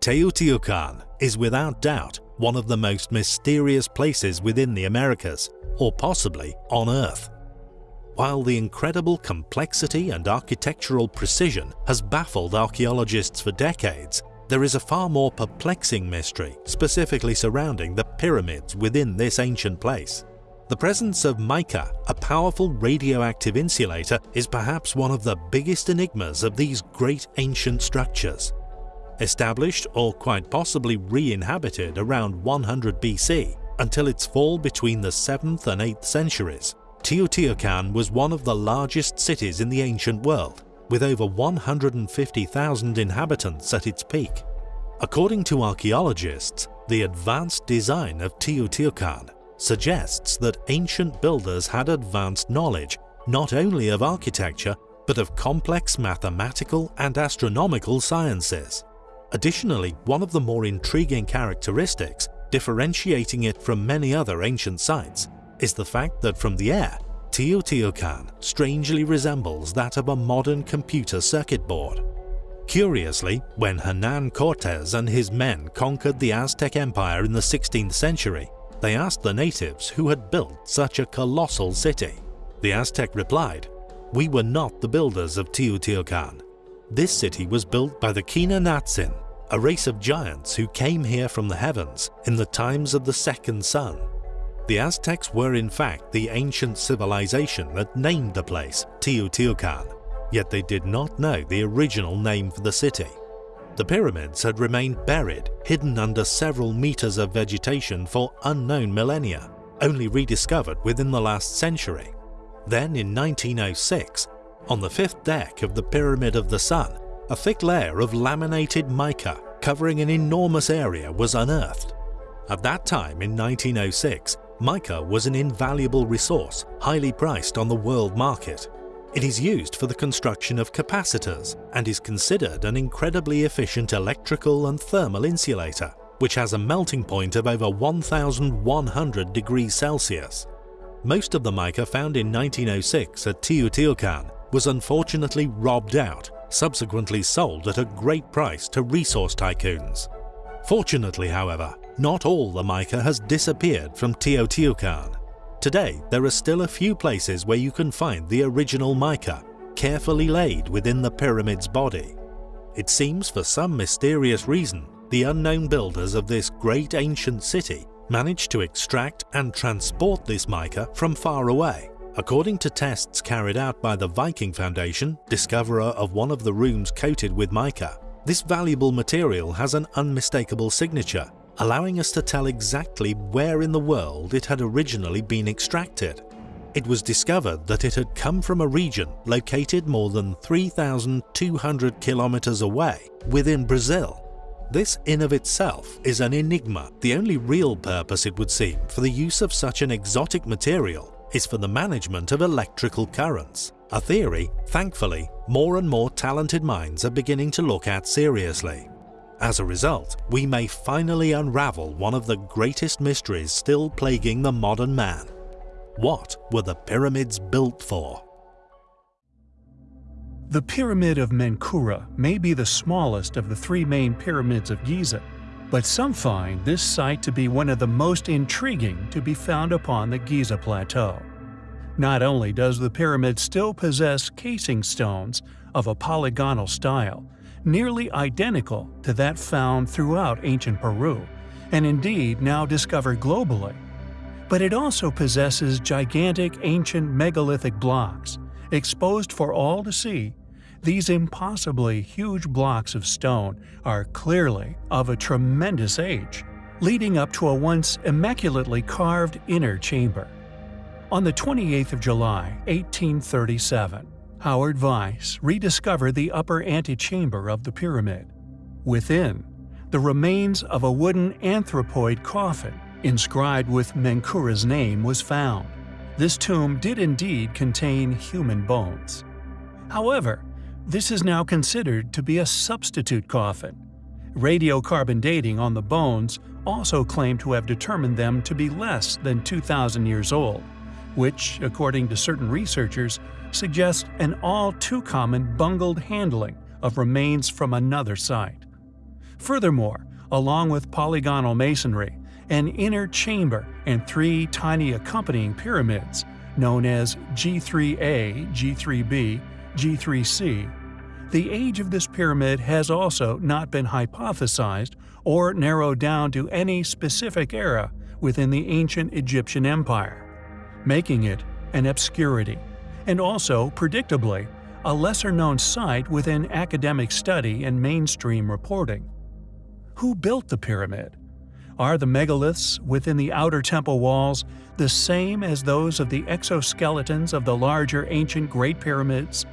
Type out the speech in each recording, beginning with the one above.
Teotihuacan is without doubt one of the most mysterious places within the Americas, or possibly on Earth. While the incredible complexity and architectural precision has baffled archaeologists for decades, there is a far more perplexing mystery specifically surrounding the pyramids within this ancient place. The presence of mica, a powerful radioactive insulator, is perhaps one of the biggest enigmas of these great ancient structures. Established or quite possibly re-inhabited around 100 BC until its fall between the 7th and 8th centuries, Teotihuacan was one of the largest cities in the ancient world, with over 150,000 inhabitants at its peak. According to archaeologists, the advanced design of Teotihuacan suggests that ancient builders had advanced knowledge not only of architecture but of complex mathematical and astronomical sciences. Additionally, one of the more intriguing characteristics differentiating it from many other ancient sites is the fact that from the air, Teotihuacan strangely resembles that of a modern computer circuit board. Curiously, when Hernan Cortes and his men conquered the Aztec Empire in the 16th century, they asked the natives who had built such a colossal city. The Aztec replied, We were not the builders of Teotihuacan. This city was built by the Quinametzin, a race of giants who came here from the heavens in the times of the second sun. The Aztecs were in fact the ancient civilization that named the place Teotihuacan, yet they did not know the original name for the city. The pyramids had remained buried, hidden under several meters of vegetation for unknown millennia, only rediscovered within the last century. Then in 1906, on the fifth deck of the Pyramid of the Sun, a thick layer of laminated mica covering an enormous area was unearthed. At that time in 1906, Mica was an invaluable resource, highly priced on the world market. It is used for the construction of capacitors and is considered an incredibly efficient electrical and thermal insulator, which has a melting point of over 1100 degrees Celsius. Most of the mica found in 1906 at Teotihuacan was unfortunately robbed out, subsequently sold at a great price to resource tycoons. Fortunately, however, not all the mica has disappeared from Teotihuacan. Today, there are still a few places where you can find the original mica, carefully laid within the pyramid's body. It seems for some mysterious reason, the unknown builders of this great ancient city managed to extract and transport this mica from far away. According to tests carried out by the Viking Foundation, discoverer of one of the rooms coated with mica, this valuable material has an unmistakable signature allowing us to tell exactly where in the world it had originally been extracted. It was discovered that it had come from a region located more than 3,200 kilometers away within Brazil. This in of itself is an enigma. The only real purpose it would seem for the use of such an exotic material is for the management of electrical currents, a theory, thankfully, more and more talented minds are beginning to look at seriously. As a result, we may finally unravel one of the greatest mysteries still plaguing the modern man. What were the pyramids built for? The Pyramid of Menkaure may be the smallest of the three main pyramids of Giza, but some find this site to be one of the most intriguing to be found upon the Giza Plateau. Not only does the pyramid still possess casing stones of a polygonal style, nearly identical to that found throughout ancient Peru, and indeed now discovered globally. But it also possesses gigantic ancient megalithic blocks, exposed for all to see. These impossibly huge blocks of stone are clearly of a tremendous age, leading up to a once immaculately carved inner chamber. On the 28th of July, 1837, Howard Vyse rediscovered the upper antechamber of the pyramid. Within, the remains of a wooden anthropoid coffin inscribed with Menkaure's name was found. This tomb did indeed contain human bones. However, this is now considered to be a substitute coffin. Radiocarbon dating on the bones also claimed to have determined them to be less than 2,000 years old, which, according to certain researchers, suggest an all too common bungled handling of remains from another site. Furthermore, along with polygonal masonry, an inner chamber and three tiny accompanying pyramids, known as G3A, G3B, G3C, the age of this pyramid has also not been hypothesized or narrowed down to any specific era within the ancient Egyptian empire, making it an obscurity, and also, predictably, a lesser-known site within academic study and mainstream reporting. Who built the pyramid? Are the megaliths within the outer temple walls the same as those of the exoskeletons of the larger ancient Great Pyramids?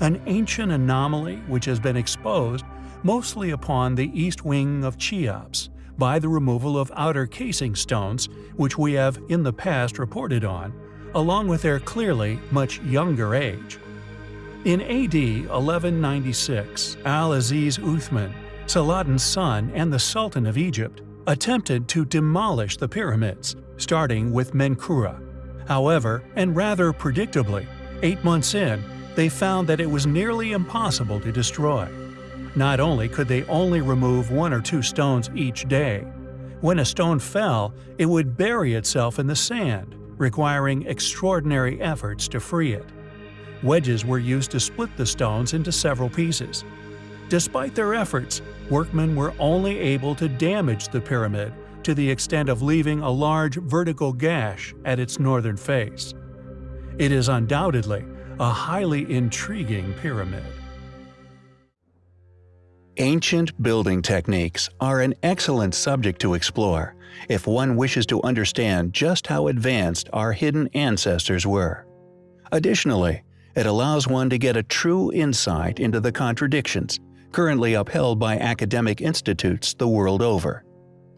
An ancient anomaly which has been exposed mostly upon the east wing of Cheops by the removal of outer casing stones which we have in the past reported on, along with their clearly much younger age. In AD 1196, Al-Aziz Uthman, Saladin's son and the Sultan of Egypt, attempted to demolish the pyramids, starting with Menkaure. However, and rather predictably, eight months in, they found that it was nearly impossible to destroy. Not only could they only remove one or two stones each day, when a stone fell, it would bury itself in the sand, requiring extraordinary efforts to free it. Wedges were used to split the stones into several pieces. Despite their efforts, workmen were only able to damage the pyramid to the extent of leaving a large vertical gash at its northern face. It is undoubtedly a highly intriguing pyramid. Ancient building techniques are an excellent subject to explore if one wishes to understand just how advanced our hidden ancestors were. Additionally, it allows one to get a true insight into the contradictions currently upheld by academic institutes the world over.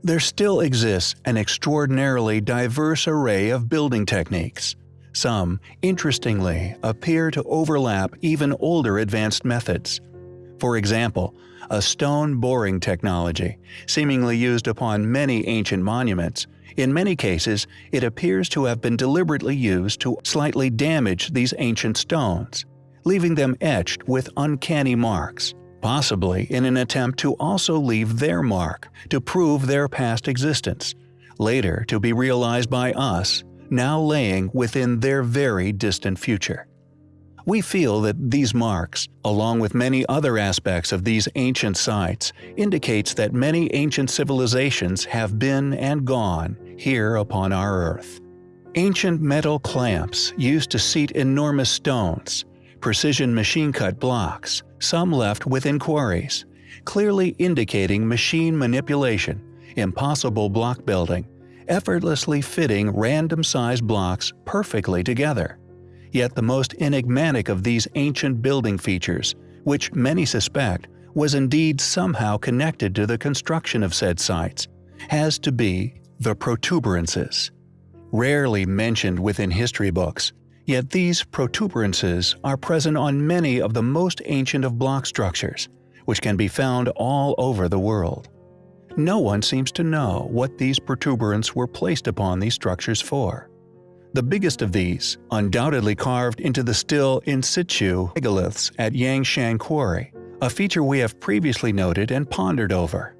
There still exists an extraordinarily diverse array of building techniques, some, interestingly, appear to overlap even older advanced methods. For example, a stone boring technology, seemingly used upon many ancient monuments, in many cases it appears to have been deliberately used to slightly damage these ancient stones, leaving them etched with uncanny marks, possibly in an attempt to also leave their mark to prove their past existence, later to be realized by us now laying within their very distant future. We feel that these marks, along with many other aspects of these ancient sites, indicates that many ancient civilizations have been and gone here upon our Earth. Ancient metal clamps used to seat enormous stones, precision machine-cut blocks, some left within quarries, clearly indicating machine manipulation, impossible block building, effortlessly fitting random-sized blocks perfectly together. Yet the most enigmatic of these ancient building features, which many suspect was indeed somehow connected to the construction of said sites, has to be the protuberances. Rarely mentioned within history books, yet these protuberances are present on many of the most ancient of block structures, which can be found all over the world. No one seems to know what these protuberants were placed upon these structures for. The biggest of these, undoubtedly carved into the still in situ megaliths at Yangshan Quarry, a feature we have previously noted and pondered over.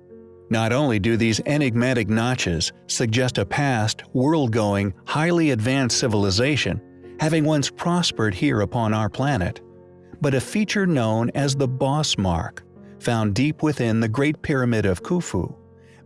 Not only do these enigmatic notches suggest a past, world-going, highly advanced civilization, having once prospered here upon our planet, but a feature known as the Boss Mark, found deep within the Great Pyramid of Khufu,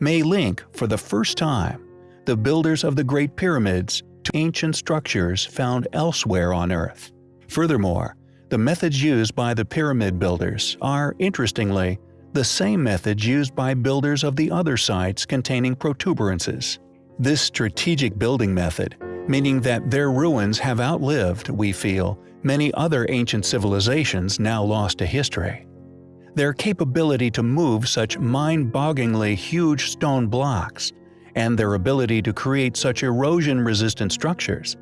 may link, for the first time, the builders of the Great Pyramids to ancient structures found elsewhere on Earth. Furthermore, the methods used by the pyramid builders are, interestingly, the same methods used by builders of the other sites containing protuberances. This strategic building method, meaning that their ruins have outlived, we feel, many other ancient civilizations now lost to history. Their capability to move such mind-bogglingly huge stone blocks, and their ability to create such erosion-resistant structures,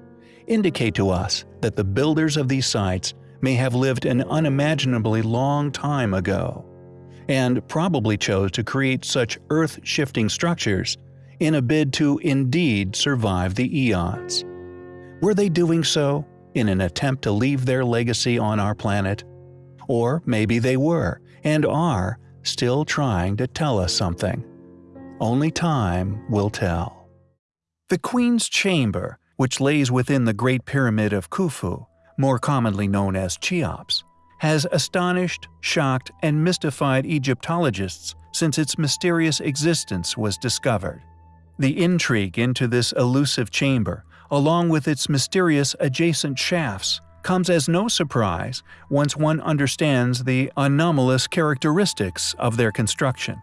indicate to us that the builders of these sites may have lived an unimaginably long time ago, and probably chose to create such earth-shifting structures in a bid to indeed survive the eons. Were they doing so in an attempt to leave their legacy on our planet? Or maybe they were, and are, still trying to tell us something. Only time will tell. The Queen's Chamber, which lays within the Great Pyramid of Khufu, more commonly known as Cheops, has astonished, shocked, and mystified Egyptologists since its mysterious existence was discovered. The intrigue into this elusive chamber, along with its mysterious adjacent shafts, comes as no surprise once one understands the anomalous characteristics of their construction.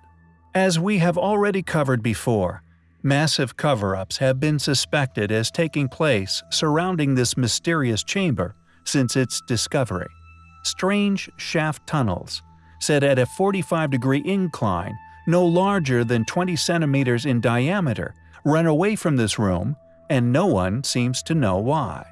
As we have already covered before, massive cover-ups have been suspected as taking place surrounding this mysterious chamber since its discovery. Strange shaft tunnels, set at a 45-degree incline no larger than 20 centimeters in diameter, run away from this room, and no one seems to know why.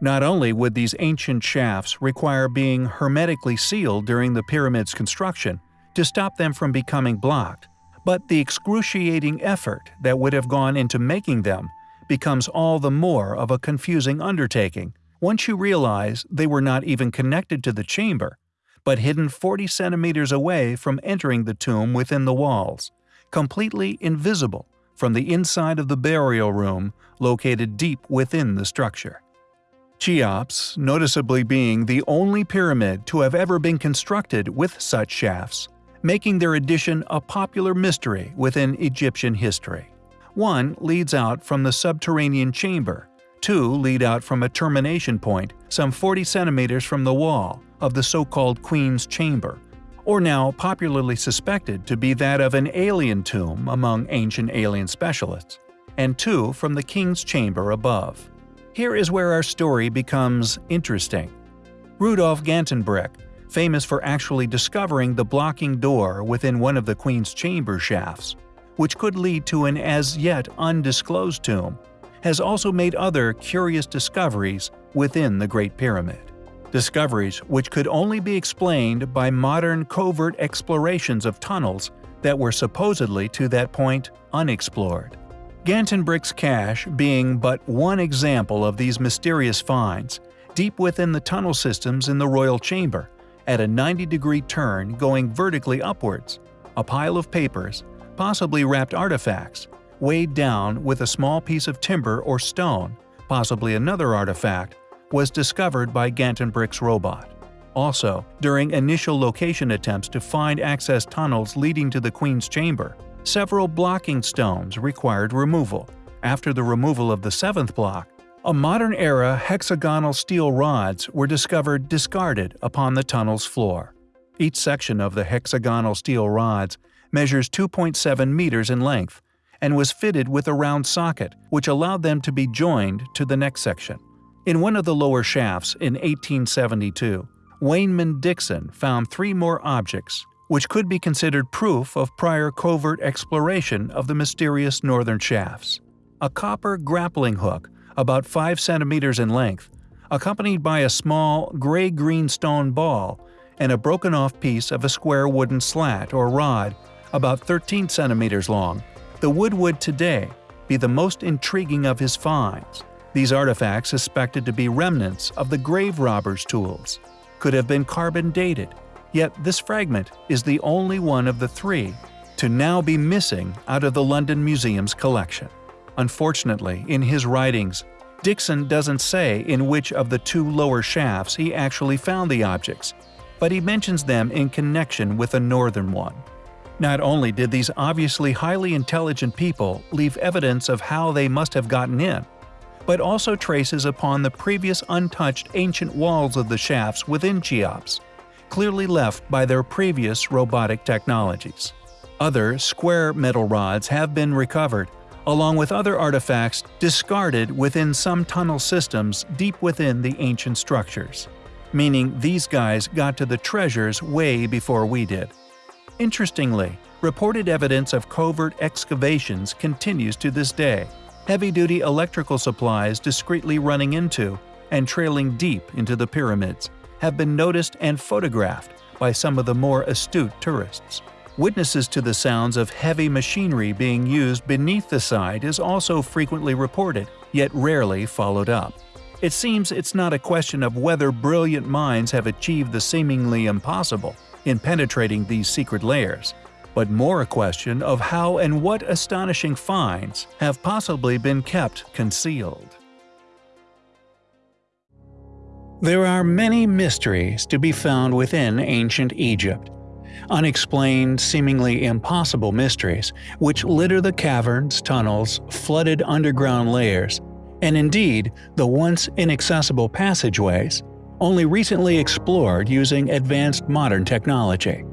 Not only would these ancient shafts require being hermetically sealed during the pyramid's construction to stop them from becoming blocked, but the excruciating effort that would have gone into making them becomes all the more of a confusing undertaking once you realize they were not even connected to the chamber, but hidden 40 centimeters away from entering the tomb within the walls, completely invisible from the inside of the burial room located deep within the structure. Cheops, noticeably being the only pyramid to have ever been constructed with such shafts, making their addition a popular mystery within Egyptian history. One leads out from the subterranean chamber, two lead out from a termination point some 40 centimeters from the wall of the so-called Queen's Chamber, or now popularly suspected to be that of an alien tomb among ancient alien specialists, and two from the King's Chamber above. Here is where our story becomes interesting. Rudolf Gantenbrink, famous for actually discovering the blocking door within one of the Queen's chamber shafts, which could lead to an as yet undisclosed tomb, has also made other curious discoveries within the Great Pyramid. Discoveries which could only be explained by modern covert explorations of tunnels that were supposedly to that point unexplored. Gantenbrink's cache being but one example of these mysterious finds, deep within the tunnel systems in the royal chamber, at a 90-degree turn going vertically upwards, a pile of papers, possibly wrapped artifacts, weighed down with a small piece of timber or stone, possibly another artifact, was discovered by Gantenbrink's robot. Also, during initial location attempts to find access tunnels leading to the Queen's chamber, Several blocking stones required removal. After the removal of the seventh block, a modern-era hexagonal steel rods were discovered discarded upon the tunnel's floor. Each section of the hexagonal steel rods measures 2.7 meters in length and was fitted with a round socket which allowed them to be joined to the next section. In one of the lower shafts in 1872, Waynman Dixon found three more objects which could be considered proof of prior covert exploration of the mysterious northern shafts. A copper grappling hook, about 5 centimeters in length, accompanied by a small gray-green stone ball and a broken-off piece of a square wooden slat or rod about 13 centimeters long, the wood would today be the most intriguing of his finds. These artifacts suspected to be remnants of the grave robber's tools could have been carbon dated Yet this fragment is the only one of the three to now be missing out of the London Museum's collection. Unfortunately, in his writings, Dixon doesn't say in which of the two lower shafts he actually found the objects, but he mentions them in connection with a northern one. Not only did these obviously highly intelligent people leave evidence of how they must have gotten in, but also traces upon the previous untouched ancient walls of the shafts within Cheops clearly left by their previous robotic technologies. Other square metal rods have been recovered, along with other artifacts discarded within some tunnel systems deep within the ancient structures. Meaning these guys got to the treasures way before we did. Interestingly, reported evidence of covert excavations continues to this day, heavy-duty electrical supplies discreetly running into and trailing deep into the pyramids have been noticed and photographed by some of the more astute tourists. Witnesses to the sounds of heavy machinery being used beneath the site is also frequently reported, yet rarely followed up. It seems it's not a question of whether brilliant minds have achieved the seemingly impossible in penetrating these secret layers, but more a question of how and what astonishing finds have possibly been kept concealed. There are many mysteries to be found within ancient Egypt. Unexplained, seemingly impossible mysteries which litter the caverns, tunnels, flooded underground layers, and indeed the once inaccessible passageways, only recently explored using advanced modern technology.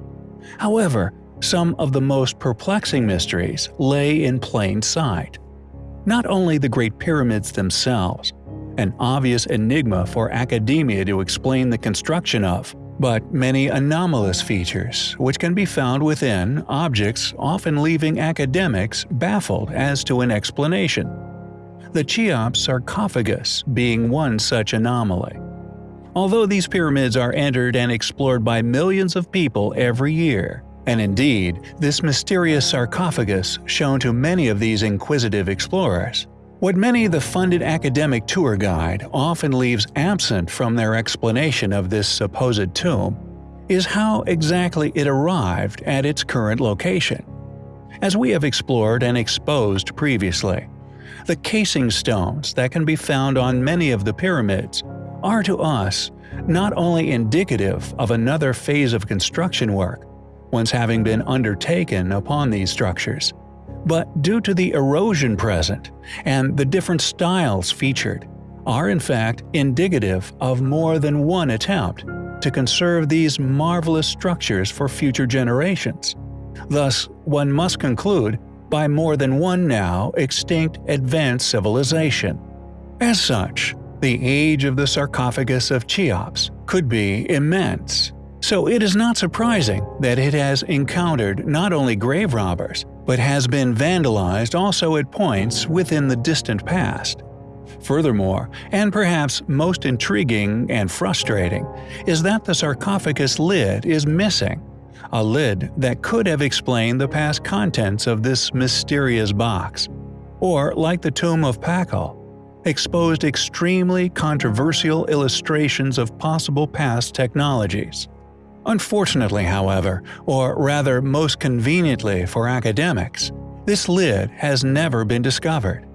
However, some of the most perplexing mysteries lay in plain sight. Not only the Great Pyramids themselves, an obvious enigma for academia to explain the construction of, but many anomalous features which can be found within objects often leaving academics baffled as to an explanation. The Cheops sarcophagus being one such anomaly. Although these pyramids are entered and explored by millions of people every year, and indeed, this mysterious sarcophagus shown to many of these inquisitive explorers, what many of the funded academic tour guide often leaves absent from their explanation of this supposed tomb is how exactly it arrived at its current location. As we have explored and exposed previously, the casing stones that can be found on many of the pyramids are to us not only indicative of another phase of construction work, once having been undertaken upon these structures, but due to the erosion present and the different styles featured, are in fact indicative of more than one attempt to conserve these marvelous structures for future generations. Thus, one must conclude by more than one now extinct advanced civilization. As such, the age of the sarcophagus of Cheops could be immense, so it is not surprising that it has encountered not only grave robbers, but has been vandalized also at points within the distant past. Furthermore, and perhaps most intriguing and frustrating, is that the sarcophagus lid is missing, a lid that could have explained the past contents of this mysterious box. Or, like the tomb of Pakal, exposed extremely controversial illustrations of possible past technologies. Unfortunately, however, or rather most conveniently for academics, this lid has never been discovered.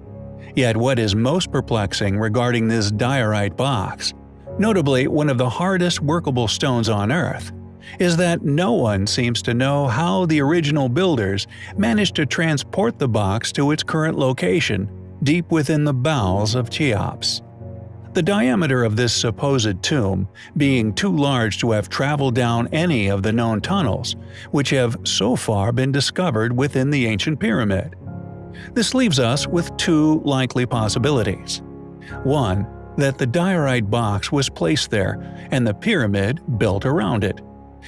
Yet what is most perplexing regarding this diorite box, notably one of the hardest workable stones on Earth, is that no one seems to know how the original builders managed to transport the box to its current location deep within the bowels of Cheops. The diameter of this supposed tomb being too large to have traveled down any of the known tunnels, which have so far been discovered within the ancient pyramid. This leaves us with two likely possibilities. One, that the diorite box was placed there and the pyramid built around it,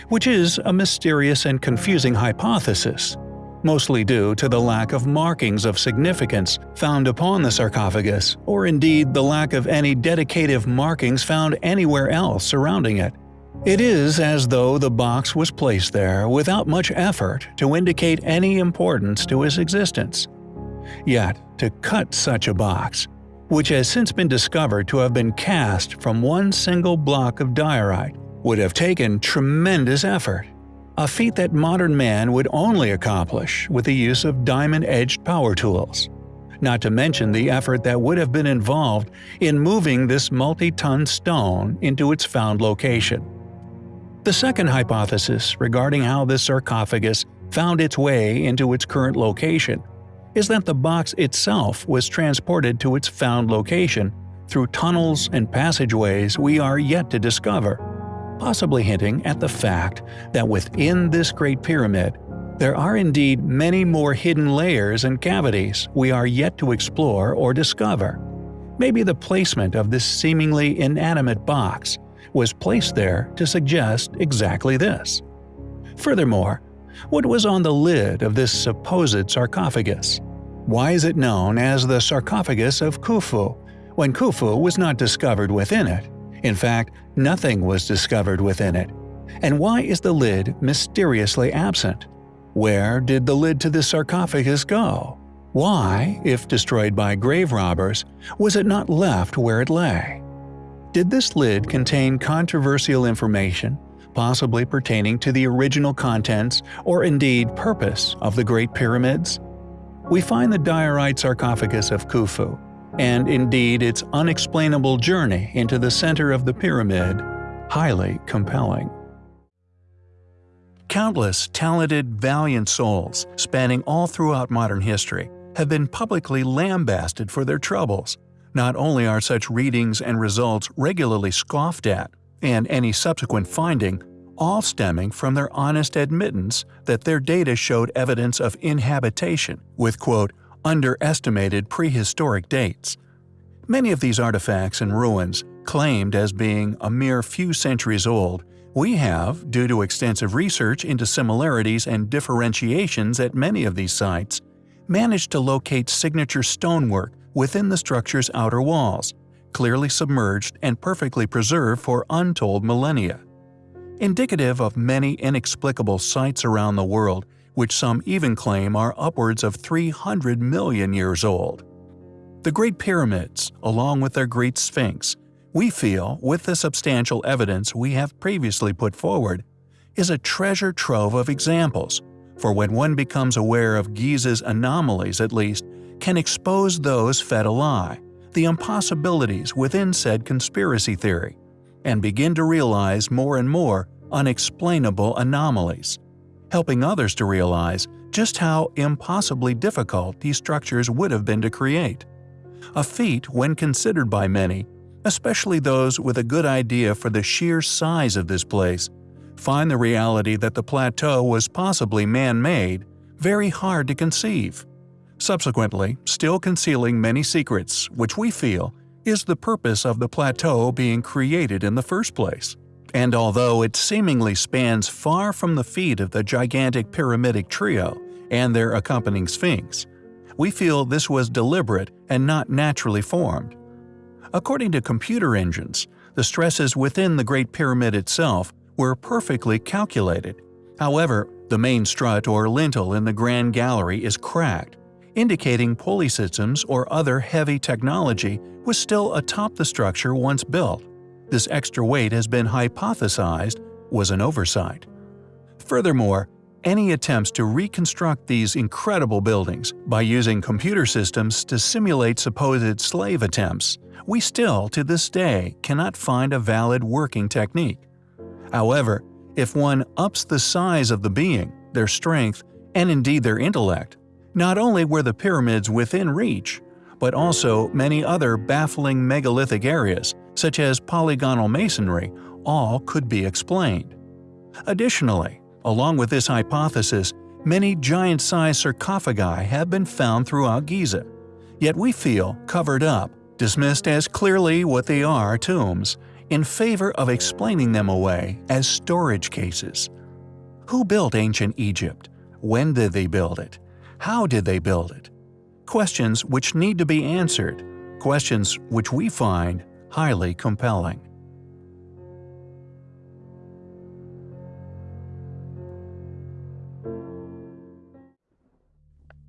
which is a mysterious and confusing hypothesis mostly due to the lack of markings of significance found upon the sarcophagus, or indeed the lack of any dedicative markings found anywhere else surrounding it. It is as though the box was placed there without much effort to indicate any importance to its existence. Yet, to cut such a box, which has since been discovered to have been cast from one single block of diorite, would have taken tremendous effort a feat that modern man would only accomplish with the use of diamond-edged power tools. Not to mention the effort that would have been involved in moving this multi-ton stone into its found location. The second hypothesis regarding how this sarcophagus found its way into its current location is that the box itself was transported to its found location through tunnels and passageways we are yet to discover possibly hinting at the fact that within this Great Pyramid, there are indeed many more hidden layers and cavities we are yet to explore or discover. Maybe the placement of this seemingly inanimate box was placed there to suggest exactly this. Furthermore, what was on the lid of this supposed sarcophagus? Why is it known as the sarcophagus of Khufu, when Khufu was not discovered within it? In fact, nothing was discovered within it. And why is the lid mysteriously absent? Where did the lid to the sarcophagus go? Why, if destroyed by grave robbers, was it not left where it lay? Did this lid contain controversial information, possibly pertaining to the original contents or indeed purpose of the Great Pyramids? We find the diorite sarcophagus of Khufu, and indeed its unexplainable journey into the center of the pyramid, highly compelling. Countless talented, valiant souls, spanning all throughout modern history, have been publicly lambasted for their troubles. Not only are such readings and results regularly scoffed at, and any subsequent finding, all stemming from their honest admittance that their data showed evidence of inhabitation with quote, underestimated prehistoric dates. Many of these artifacts and ruins, claimed as being a mere few centuries old, we have, due to extensive research into similarities and differentiations at many of these sites, managed to locate signature stonework within the structure's outer walls, clearly submerged and perfectly preserved for untold millennia. Indicative of many inexplicable sites around the world, which some even claim are upwards of 300 million years old. The Great Pyramids, along with their Great Sphinx, we feel, with the substantial evidence we have previously put forward, is a treasure trove of examples, for when one becomes aware of Giza's anomalies at least, can expose those fed a lie, the impossibilities within said conspiracy theory, and begin to realize more and more unexplainable anomalies, helping others to realize just how impossibly difficult these structures would have been to create. A feat when considered by many especially those with a good idea for the sheer size of this place, find the reality that the plateau was possibly man-made very hard to conceive. Subsequently, still concealing many secrets, which we feel is the purpose of the plateau being created in the first place. And although it seemingly spans far from the feet of the gigantic pyramidic trio and their accompanying sphinx, we feel this was deliberate and not naturally formed. According to computer engines, the stresses within the Great Pyramid itself were perfectly calculated. However, the main strut or lintel in the Grand Gallery is cracked, indicating pulley systems or other heavy technology was still atop the structure once built. This extra weight has been hypothesized was an oversight. Furthermore, any attempts to reconstruct these incredible buildings by using computer systems to simulate supposed slave attempts we still, to this day, cannot find a valid working technique. However, if one ups the size of the being, their strength, and indeed their intellect, not only were the pyramids within reach, but also many other baffling megalithic areas, such as polygonal masonry, all could be explained. Additionally, along with this hypothesis, many giant-sized sarcophagi have been found throughout Giza, yet we feel covered up dismissed as clearly what they are tombs, in favor of explaining them away as storage cases. Who built ancient Egypt? When did they build it? How did they build it? Questions which need to be answered, questions which we find highly compelling.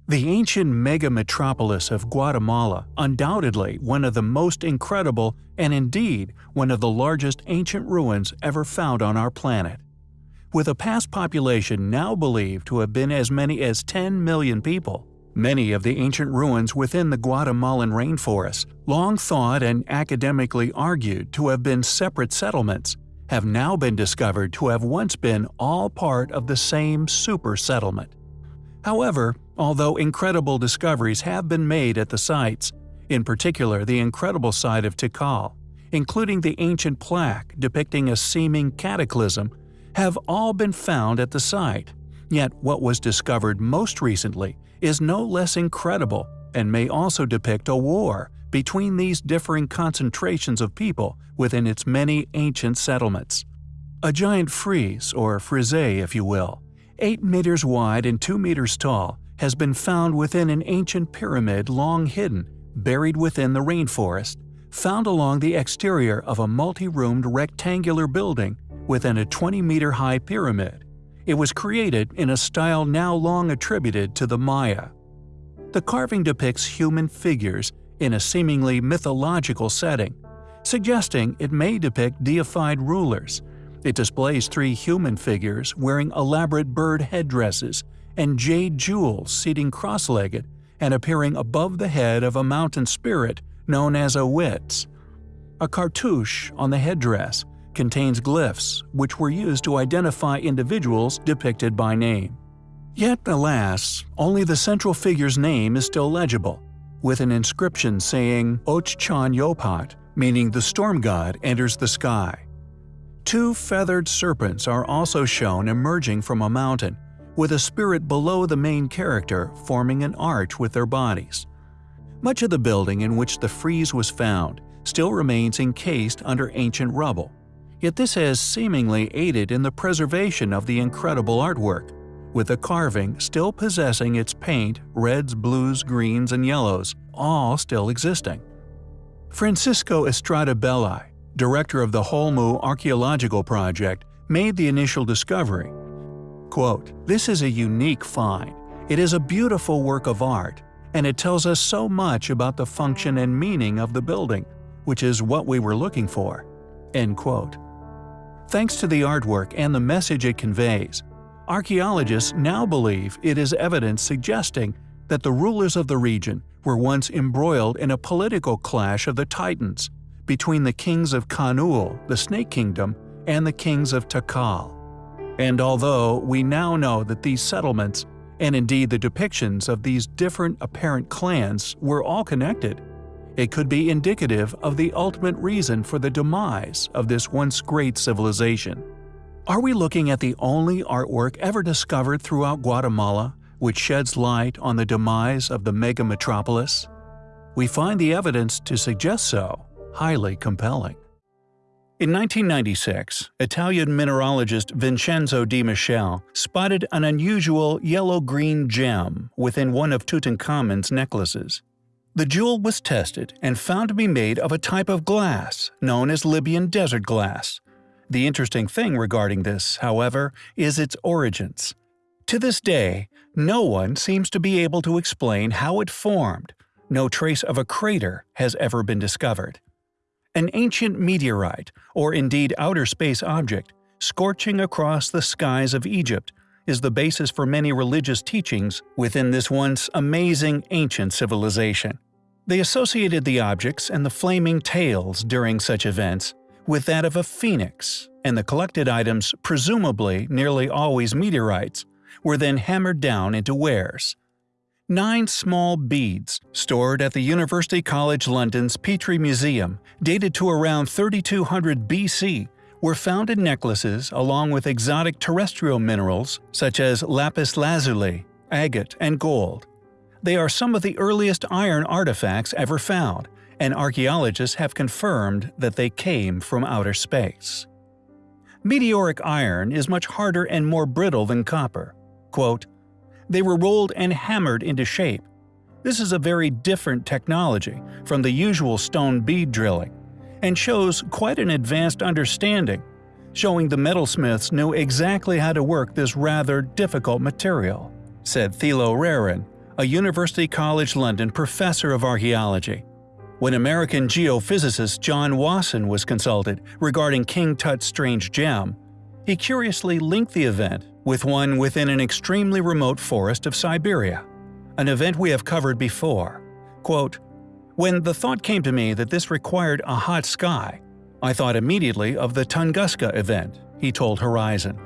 The ancient mega-metropolis of Guatemala, undoubtedly one of the most incredible and indeed one of the largest ancient ruins ever found on our planet. With a past population now believed to have been as many as 10 million people, many of the ancient ruins within the Guatemalan rainforest, long thought and academically argued to have been separate settlements, have now been discovered to have once been all part of the same super settlement. However, although incredible discoveries have been made at the sites, in particular the incredible site of Tikal, including the ancient plaque depicting a seeming cataclysm, have all been found at the site. Yet what was discovered most recently is no less incredible and may also depict a war between these differing concentrations of people within its many ancient settlements. A giant frieze, or frise if you will, 8 meters wide and 2 meters tall, has been found within an ancient pyramid long hidden, buried within the rainforest, found along the exterior of a multi-roomed rectangular building within a 20-meter-high pyramid. It was created in a style now long attributed to the Maya. The carving depicts human figures in a seemingly mythological setting, suggesting it may depict deified rulers, It displays three human figures wearing elaborate bird headdresses and jade jewels seating cross-legged and appearing above the head of a mountain spirit known as a Witz. A cartouche on the headdress contains glyphs which were used to identify individuals depicted by name. Yet, alas, only the central figure's name is still legible, with an inscription saying Ochchan Yopat, meaning the storm god enters the sky. Two feathered serpents are also shown emerging from a mountain, with a spirit below the main character forming an arch with their bodies. Much of the building in which the frieze was found still remains encased under ancient rubble, yet this has seemingly aided in the preservation of the incredible artwork, with the carving still possessing its paint, reds, blues, greens, and yellows, all still existing. Francisco Estrada Belli, director of the Holmul Archaeological Project, made the initial discovery. Quote, This is a unique find. It is a beautiful work of art, and it tells us so much about the function and meaning of the building, which is what we were looking for. End quote. Thanks to the artwork and the message it conveys, archaeologists now believe it is evidence suggesting that the rulers of the region were once embroiled in a political clash of the Titans between the kings of Kanul, the Snake Kingdom, and the kings of Tikal. And although we now know that these settlements, and indeed the depictions of these different apparent clans, were all connected, it could be indicative of the ultimate reason for the demise of this once great civilization. Are we looking at the only artwork ever discovered throughout Guatemala which sheds light on the demise of the mega metropolis? We find the evidence to suggest so highly compelling. In 1996, Italian mineralogist Vincenzo De Michele spotted an unusual yellow-green gem within one of Tutankhamun's necklaces. The jewel was tested and found to be made of a type of glass known as Libyan desert glass, the interesting thing regarding this, however, is its origins. To this day, no one seems to be able to explain how it formed. No trace of a crater has ever been discovered. An ancient meteorite, or indeed outer space object, scorching across the skies of Egypt, is the basis for many religious teachings within this once amazing ancient civilization. They associated the objects and the flaming tails during such events with that of a phoenix, and the collected items, presumably nearly always meteorites, were then hammered down into wares. Nine small beads, stored at the University College London's Petrie Museum, dated to around 3200 BC, were found in necklaces along with exotic terrestrial minerals such as lapis lazuli, agate, and gold. They are some of the earliest iron artifacts ever found, and archaeologists have confirmed that they came from outer space. Meteoric iron is much harder and more brittle than copper. Quote, they were rolled and hammered into shape. This is a very different technology from the usual stone bead drilling, and shows quite an advanced understanding, showing the metalsmiths knew exactly how to work this rather difficult material, said Thilo Rehren, a University College London professor of archaeology. When American geophysicist John Wasson was consulted regarding King Tut's strange gem, he curiously linked the event with one within an extremely remote forest of Siberia, an event we have covered before. Quote, When the thought came to me that this required a hot sky, I thought immediately of the Tunguska event, he told Horizon.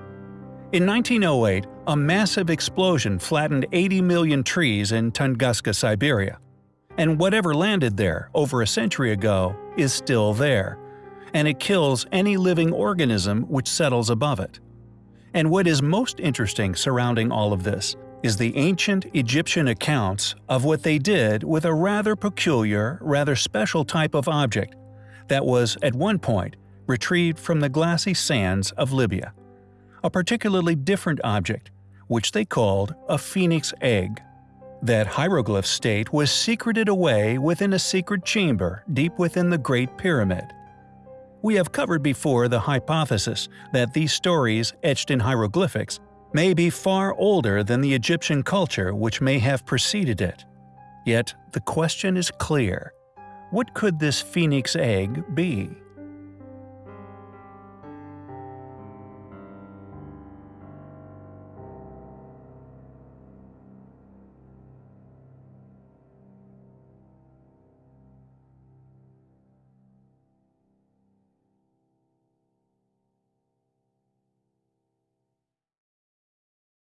In 1908, a massive explosion flattened 80 million trees in Tunguska, Siberia, and whatever landed there over a century ago is still there, and it kills any living organism which settles above it. And what is most interesting surrounding all of this is the ancient Egyptian accounts of what they did with a rather peculiar, rather special type of object that was, at one point, retrieved from the glassy sands of Libya. A particularly different object, which they called a phoenix egg. That hieroglyph state was secreted away within a secret chamber deep within the Great Pyramid. We have covered before the hypothesis that these stories etched in hieroglyphics may be far older than the Egyptian culture which may have preceded it. Yet the question is clear. What could this phoenix egg be?